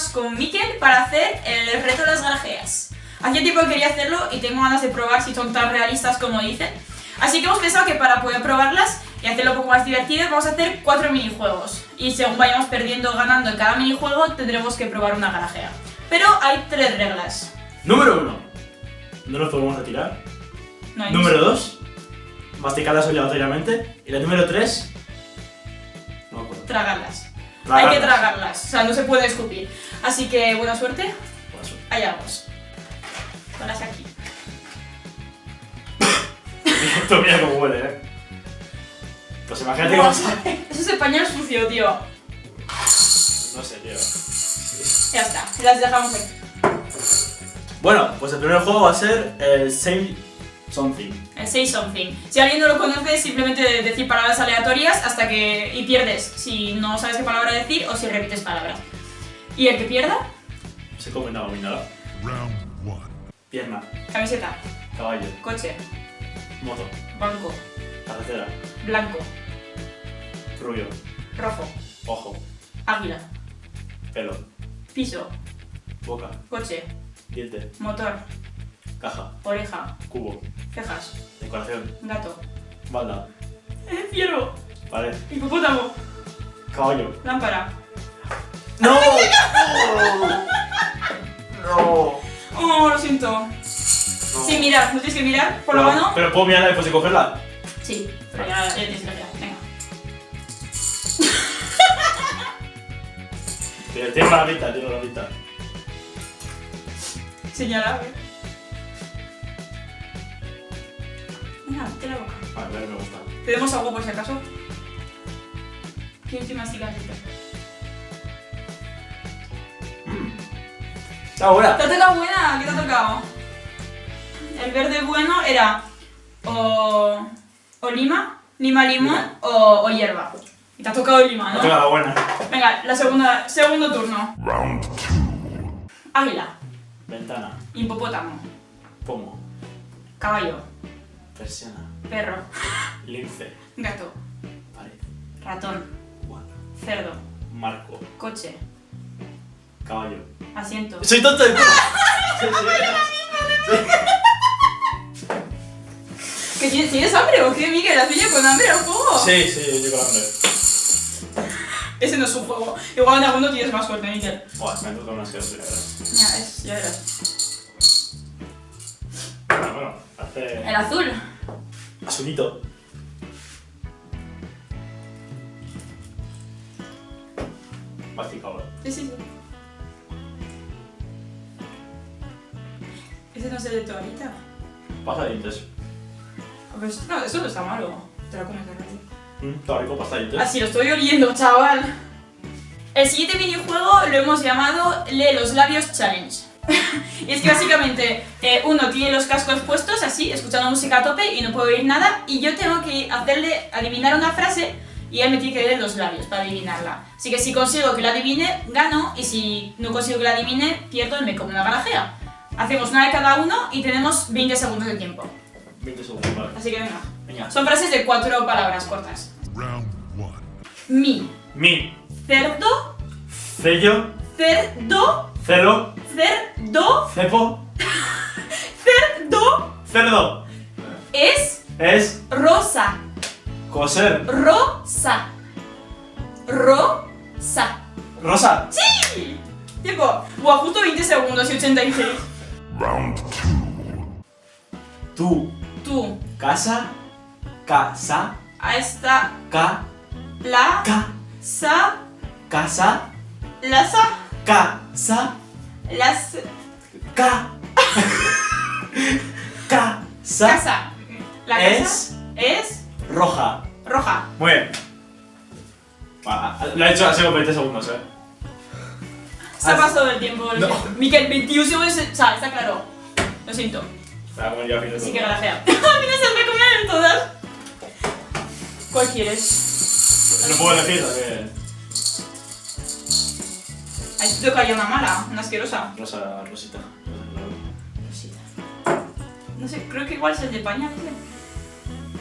más con Mikel para hacer el reto de las garajeas. Hacía tiempo que quería hacerlo y tengo ganas de probar si son tan realistas como dicen. Así que hemos pensado que para poder probarlas y hacerlo un poco más divertido vamos a hacer cuatro minijuegos. Y según vayamos perdiendo o ganando en cada minijuego tendremos que probar una garajea. Pero hay tres reglas. Número 1. No nos podemos retirar. No hay Número 2. Masticarlas obligatoriamente. Y la número 3. No me acuerdo. Tragarlas. Hay que tragarlas, o sea, no se puede escupir. Así que buena suerte, Buena suerte. allá vamos. Ponlas aquí. Esto mira cómo huele, eh. Pues imagínate que vas a... Eso es el pañal sucio, tío. No sé, tío. Ya está, las dejamos aquí. Bueno, pues el primer juego va a ser el Same Something. El say something. Si alguien no lo conoce, simplemente decir palabras aleatorias hasta que. y pierdes. Si no sabes qué palabra decir o si repites palabras. Y el que pierda, Se come una dominada. Round one. Pierna, camiseta, caballo, coche, moto, banco, carretera, blanco, rubio, rojo, ojo, águila, pelo, piso, boca, coche, diente, motor, caja, oreja, cubo, cejas, decoración, gato, balda, eh, ciervo, pared, hipopótamo, caballo. lámpara. ¡No! ¡No! Oh, lo siento. Sí, mirar, no tienes que mirar por la Pero- mano. Pero puedo mirarla después de cogerla. Sí, pero ya, ya tienes que mirar. Venga. Tiene tiene la vista, tiene la vista. Señala, a ver. Venga, te la boca. A ver, me gusta. ¿Tenemos algo por si acaso? ¿Qué última cigarrita? ¡Está buena! ¿Te ha tocado buena? ¿Qué te ha tocado? El verde bueno era o, o lima, lima limón o, o hierba. Y te ha tocado lima, Me toca ¿no? la buena. Venga, la segunda, segundo turno. Round two. Águila, Ventana, hipopótamo, pomo, caballo, persiana, perro, lince, gato, pared, ratón, cerdo, marco, coche, caballo. asiento. ¡Soy tonto de. ¿Que tienes, ¿Tienes hambre o qué, Miguel? ¿Has venido con hambre al juego? Sí, sí, yo con hambre. Ese no es un juego. Igual en alguno tienes más suerte, Miguel. Buah, me han tocado unas que no Ya, es, ya verás. Bueno, bueno, El azul. Azulito. Masticado. Sí, sí, sí. Ese no es el de toallita. Pasta de dientes. Pues, no, eso no está malo. Te lo comes de. Mm, Está rico, pasta de dientes. Así lo estoy oliendo, chaval. El siguiente minijuego lo hemos llamado Lee los labios challenge. y es que básicamente eh, uno tiene los cascos puestos así, escuchando música a tope y no puede oír nada y yo tengo que hacerle adivinar una frase y él me tiene que leer los labios para adivinarla. Así que si consigo que la adivine, gano y si no consigo que la adivine, pierdo y me como una garajea. Hacemos una de cada uno y tenemos 20 segundos de tiempo. 20 segundos, vale. Así que venga. Venga. Son frases de cuatro palabras cortas. Round one. Mi, Mi, cerdo, sello, cerdo, celo, cerdo, cepo, cerdo cerdo. es Es rosa, coser. rosa, rosa. Rosa. Tiempo. Buah, justo 20 segundos y 86. Round two. Tu Tú, casa, casa, a esta, ca, la, ca, sa, casa, la sa, casa, las, ca, casa, casa. La casa es es roja. roja. Muy bien. Lo he hecho hace como 20 segundos, eh. Se ha Ah, pasado el tiempo. No. Miquel, 21 segundos. O sea, está claro. Lo siento. Me voy a comer ya a fin de Así que garajea. A mí no se me comen todas. ¿Cuál quieres? No puedo elegir, ¿Has visto que hay una mala? Una asquerosa. Rosa, Rosita. Rosita. No sé, creo que igual es el de pañal, tío.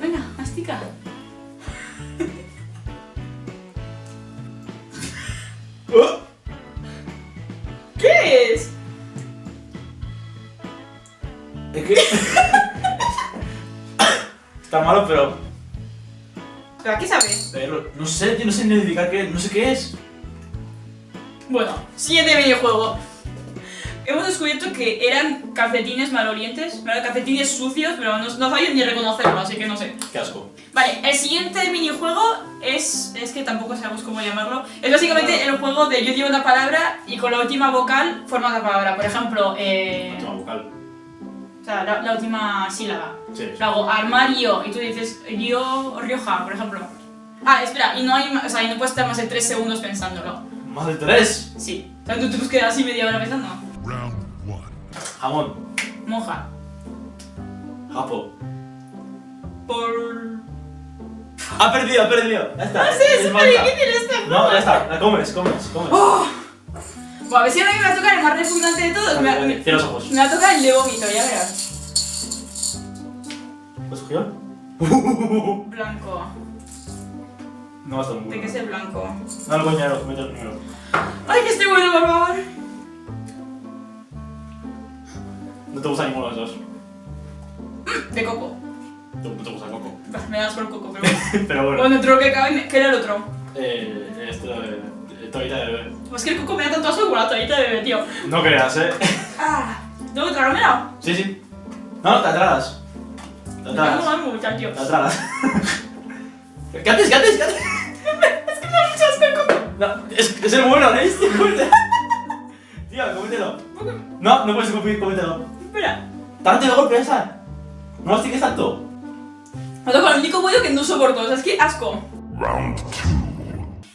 Venga, mastica. ¿Qué es? Es que... Está malo, pero... ¿Pero a qué sabe? Pero, no sé, yo no sé ni identificar qué... es. No sé qué es. Bueno, siguiente videojuego. Hemos descubierto que eran calcetines malolientes, ¿vale? calcetines sucios, pero no, no sabía ni reconocerlo, así que no sé. Qué asco. Vale, el siguiente minijuego es. Es que tampoco sabemos cómo llamarlo. Es básicamente el juego de yo digo una palabra y con la última vocal formas la palabra. Por ejemplo, eh, Última vocal. o sea, la, la última sílaba. Sí. Luego, armario, y tú dices Río Rioja, por ejemplo. Ah, espera, y no hay o sea, y no puedes estar más de 3 segundos pensándolo. Más de tres. Sí. O sea, tú te puedes quedar así media hora pensando. Round one. Jamón. Moja. Japo. Por. Ha perdido, ha perdido. Ya está. No sé, es súper difícil este No, ya está. La comes, comes, comes. ¡Oh! Bueno, a ver si ahora me va a tocar el más repugnante de todos. Me, Vale, los ojos. me va a tocar el de vómito, ya verás. ¿Lo cogido? Blanco. No va a estar muy ¿De qué bueno. es el blanco? No lo coñero, mete el número. ¡Ay, que esté bueno, por favor! No te gusta ninguno de los dos. De coco. No te gusta el coco. Bah, Me das por coco, pero bueno. Pero bueno. Bueno, otro que cabe, ¿qué era el otro? Eh, esto de. de Toallita de bebé. Pues que el coco me da tanto asco como la toallita de bebé, tío. No creas, eh. Ah, ¿tengo que tragármela? Sí, sí. No, no, te atragas. Te atragas. no, no, mucha, tío. Te atragas. ¿Qué haces? ¿Qué haces? ¿Qué haces? Es que me da mucho asco el coco. No, es, es el bueno, ¿eh? Tío, cómetelo. No, no puedes escupir, cómetelo. Espera. Date de golpe, esa. No mastiques tanto. Me toca el único bollo que no soporto, o sea, es que asco. Round two.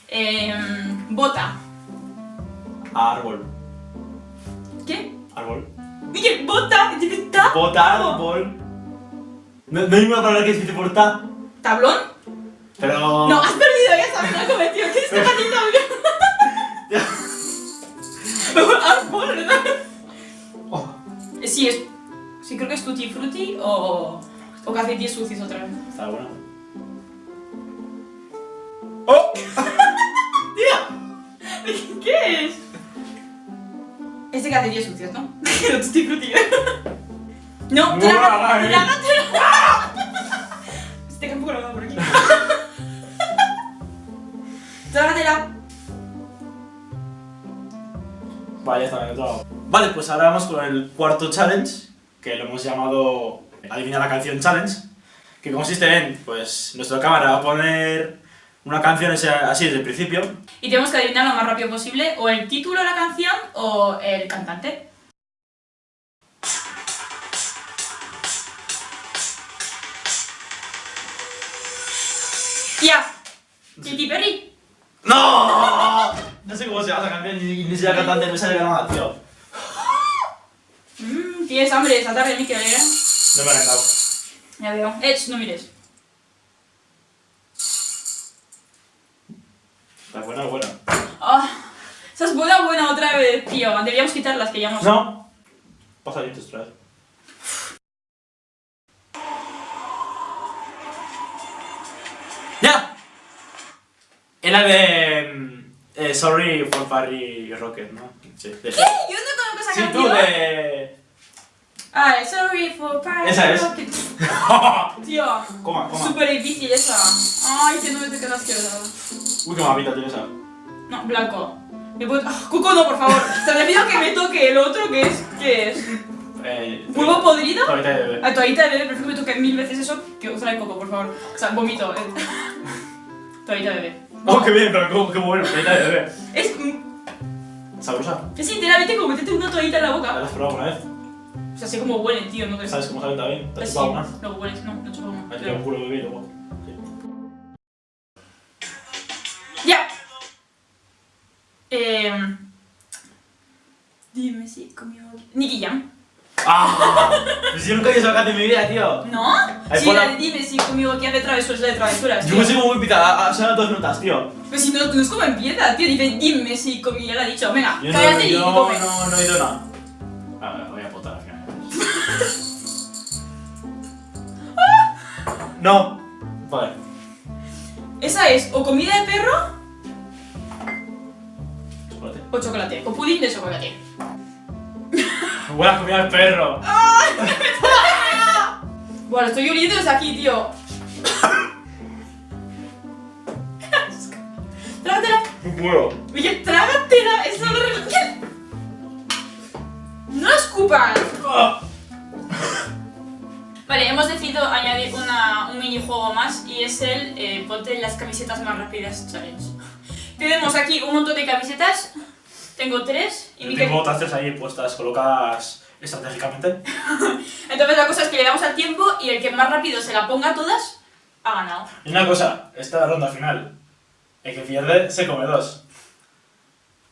Eh, bota. Árbol. ¿Qué? Árbol. Dije, bota, dije, ta. Bota, árbol. No, no hay ninguna palabra que se dice por ta. ¿Tablón? Pero. No, has perdido, ya sabes, me has cometido. ¿Qué es este patito? Árbol, ¿verdad? Oh, Sí, es. Sí, creo que es Tutti Frutti o. O calcetines sucios otra vez. está bueno. ¡Oh! ¿Qué es? Es de calcetines sucios, ¿no? Pero Tutti Frutti. No, Buah, trágatela, Vale, he pues ahora vamos con el cuarto challenge, que lo hemos llamado Adivina la canción challenge, que consiste en, pues, nuestra cámara va a poner una canción así desde el principio. Y tenemos que adivinar lo más rápido posible o el título de la canción o el cantante. ¡Ya! Katy Perry. ¡No! No sé cómo se llama esa canción, ni, ni sé la cantante, no me sale nada, tío. Mmm, tienes hambre esta tarde, Mikel, ¿eh? No me ha encantado. Ya veo. Eh, sh, no mires. Está buena, buena. Ah, esa es buena, buena otra vez, tío. Deberíamos quitar las que ya hemos... No. Pasa ahí otra vez. ¡Ya! Era de... Eh, sorry for Parry Rocket, ¿no? Sí, de ¿Qué? Yo no conozco esa Sí, canción. tú de... Ah, sorry for party Esa es. rocket. Tío, coma, coma. súper difícil esa. Ay, que no me te quedas asquerosa. Uy, qué mapita tiene esa. No, blanco. ¿Me puedo... ah, Coco no, por favor. Te pido que me toque el otro que es... ¿Qué es? Eh, ¿Huevo podrido? Toallita de bebé. A toallita de bebé, prefiero que me toque mil veces eso que usar el coco, por favor. O sea, vomito. eh. toallita de bebé. Oh, qué bien, pero qué, qué bueno. Es, ¿Sabrosa? es literalmente como meterte una toallita en la ¿La boca. has probado alguna vez? O sea, sé cómo huelen, tío, no ¿Sabes cómo sabe también? ¿Te has Sí, chupado una? luego hueles, no, no he chupado una. Ahí te un culo bebé y luego... ¡Ya! Eh, dime si comió... Nicky Jam. ¡Ah! Pues yo nunca he visto en mi vida, tío. ¿No? Ahí Sí, la de dime si conmigo que hace travesuras de travesuras. Yo me cómo muy pita, son dos notas, tío. Pues si no, no es como empieza, tío. Dice dime si comí, ya lo ha dicho. Venga, Yo no, cállate y yo come. no, no he oído nada. A ver, voy a potar al final. No. Vale. Esa es o comida de perro Chocolate. o chocolate. O pudín de chocolate. Buena comida del perro. Bueno, estoy oliendo desde aquí, tío. Trágatela. Bueno. Oye, trágatela. Es horrible. No escupas. Vale, hemos decidido añadir una, un minijuego más y es el eh, ponte las camisetas más rápidas challenge. Tenemos aquí un montón de camisetas. Tengo tres y Miquel- Tengo otras tres ahí puestas, colocadas estratégicamente. Entonces la cosa es que le damos al tiempo y el que más rápido se la ponga todas ha ganado. Y una cosa, esta ronda final, el que pierde se come dos.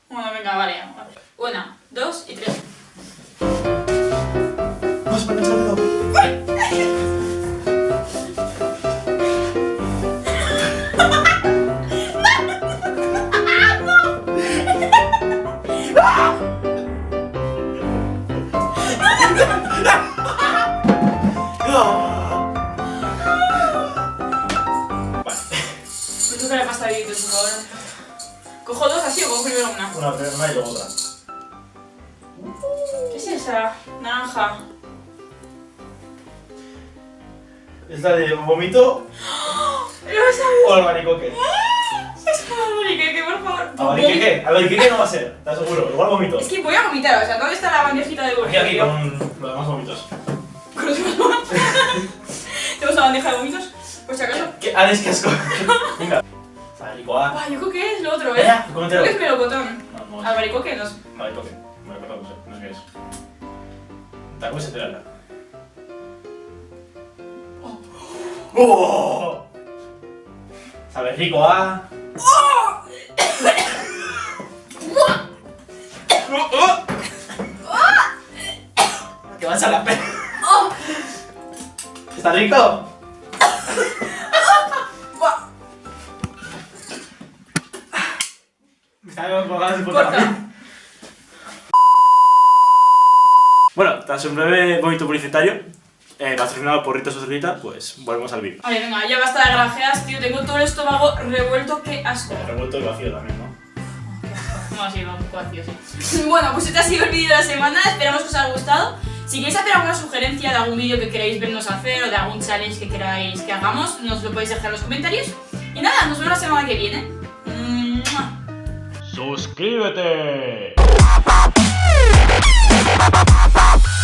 Bueno, venga, vale. vale. Una, dos y tres. Naranja. ¿Es la de vomito ¡Lo o albaricoque? Es como albaricoque, que por favor. ¿Albaricoque? Albaricoque no va a ser, te aseguro, igual vomito. Es que voy a vomitar, o sea, ¿dónde está la bandejita de Aquí, vómitos? aquí, con los demás vomitos. Con los demás. ¿Tenemos una bandeja de vómitos? Por si acaso. ¿Qué? Ah, es que asco. Venga. Yo creo que es lo otro, ¿eh? Creo que es melocotón. No, no. Albaricoque, no sé. Albaricoque. Albaricoque, no sé, no sé qué es. ¡Oh! Sabe rico, ¿ah? Que vas a la pena. ¿Está rico? Me está dando con ganas de Bueno, tras un breve momento publicitario, eh, patrocinado por Rita Sucerita, pues volvemos al vídeo. Vale, venga, ya basta de granjeas, tío. Tengo todo el estómago revuelto, qué asco. Revuelto y vacío también, ¿no? No, sí, va un poco vacío, sí. Bueno, pues este ha sido el vídeo de la semana. Esperamos que os haya gustado. Si queréis hacer alguna sugerencia de algún vídeo que queráis vernos hacer o de algún challenge que queráis que hagamos, nos lo podéis dejar en los comentarios. Y nada, nos vemos la semana que viene. ¡Mua! Suscríbete. अपना पाप